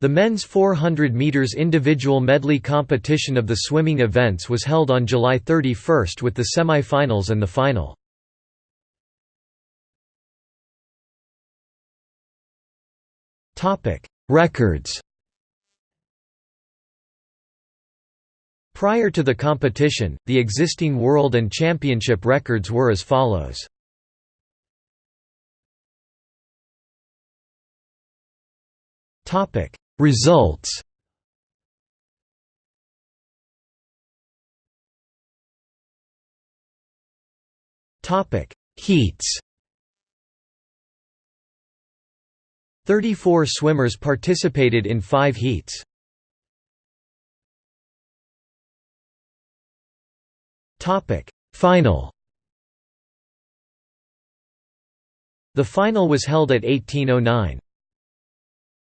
The men's 400 meters individual medley competition of the swimming events was held on July 31 with the semi-finals and the final. Topic: Records. Prior to the competition, the existing world and championship records were as follows. Topic: Results. Topic: Heats. 34 swimmers participated in 5 heats. Topic: Final. The final was held at 1809.